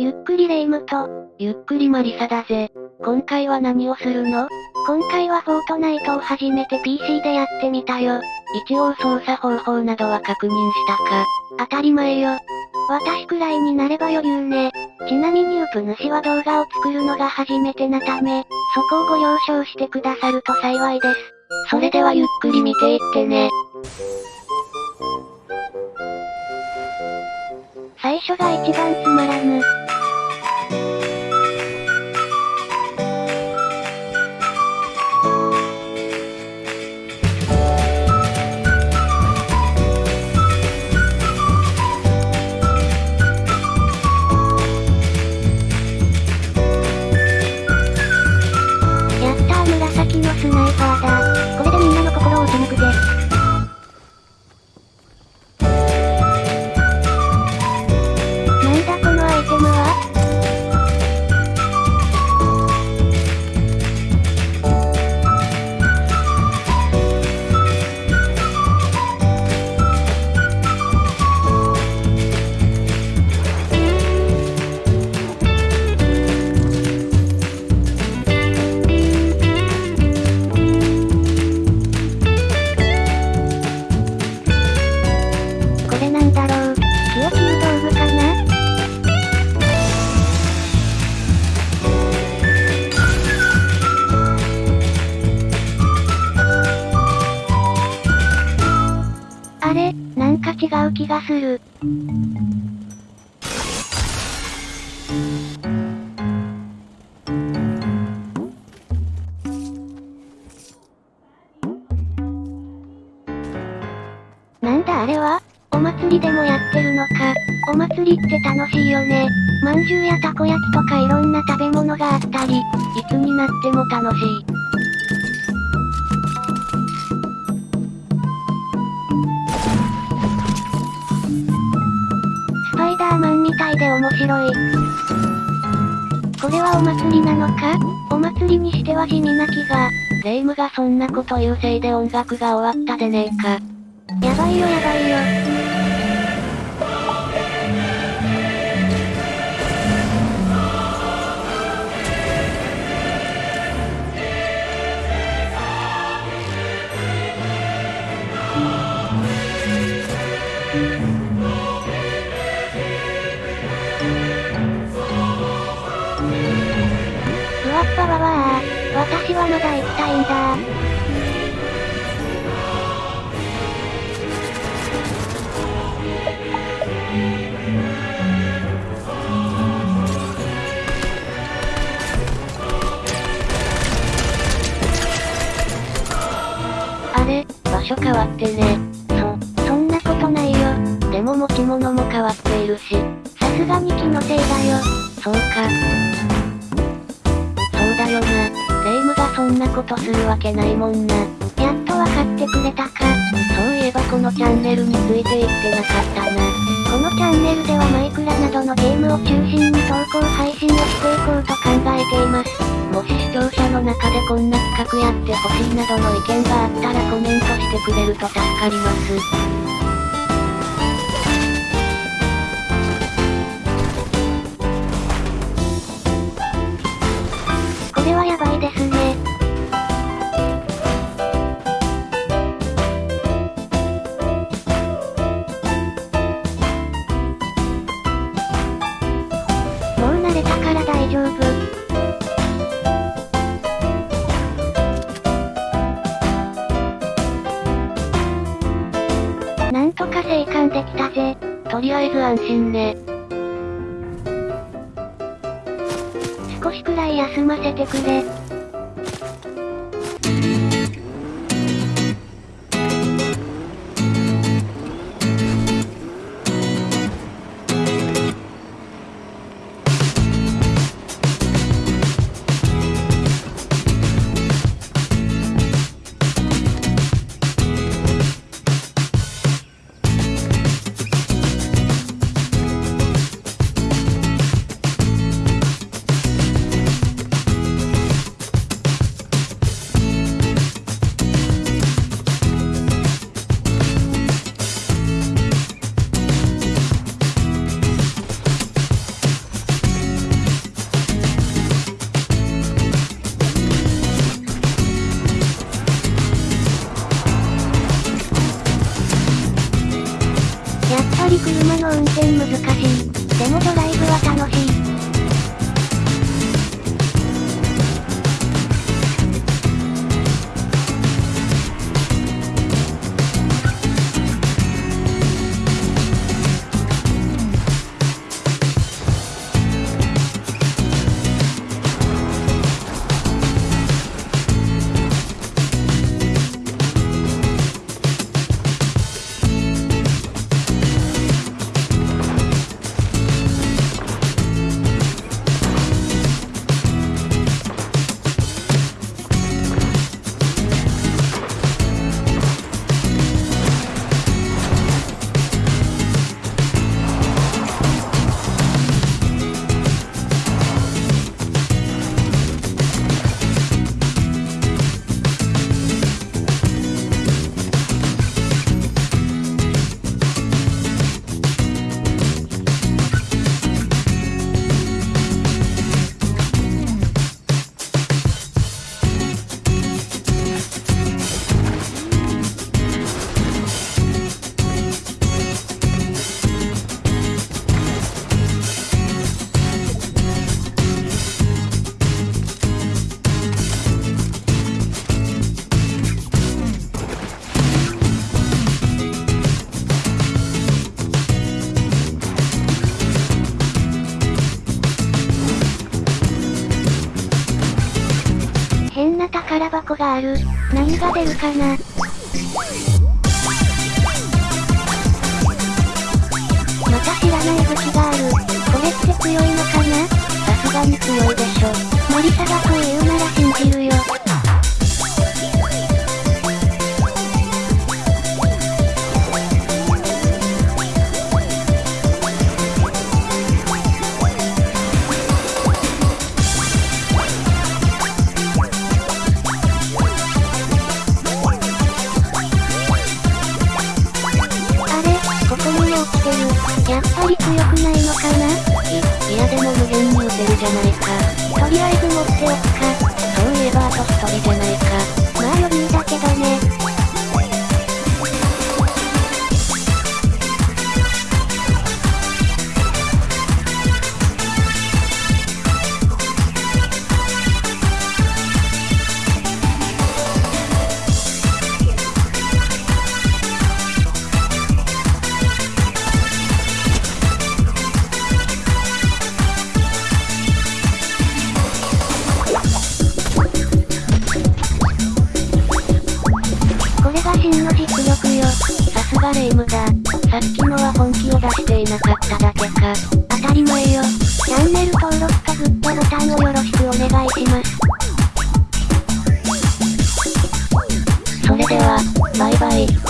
ゆっくりレ夢ムと、ゆっくりマリサだぜ。今回は何をするの？今回はフォートナイトを初めて PC でやってみたよ。一応操作方法などは確認したか。当たり前よ。私くらいになれば余裕ね。ちなみにウプ主は動画を作るのが初めてなため、そこをご了承してくださると幸いです。それではゆっくり見ていってね。最初が一番つまらぬ。つないバーダーう気がする。なんだあれは？お祭りでもやってるのか。お祭りって楽しいよね。まんじゅうやたこ焼きとかいろんな食べ物があったり、いつになっても楽しい。面白い。これはお祭りなのか？お祭りにしては地味な気が。霊夢がそんなこと言うせいで音楽が終わったでねえか。やばいよやばいよ。わわ私はまだ行きたいんだあれ、場所変わってね。そ、そんなことないよ。でも持ち物も変わっているし。さすがに気のせいだよ。そうか。だよな。霊夢がそんなことするわけないもんな。やっとわかってくれたか。そういえばこのチャンネルについて言ってなかったな。このチャンネルではマイクラなどのゲームを中心に投稿配信をしていこうと考えています。もし視聴者の中でこんな企画やってほしいなどの意見があったらコメントしてくれると助かります。たから大丈夫。なんとか生還できたぜ。とりあえず安心ね。少しくらい休ませてくれ。な宝箱がある。何が出るかなまた知らない武器がある。これって強いのかなさすがに強いでしょ。森貞と言うなら信じるよ。やっぱり強くないのかな？いいやでも無限に撃てるじゃないか。とりあえず持っておくか。そういえばあと一人じゃないか。まあ余裕だけどね。つがレ夢ムだ。さっきのは本気を出していなかっただけか。当たり前よ。チャンネル登録かグッドボタンをよろしくお願いします。それでは、バイバイ。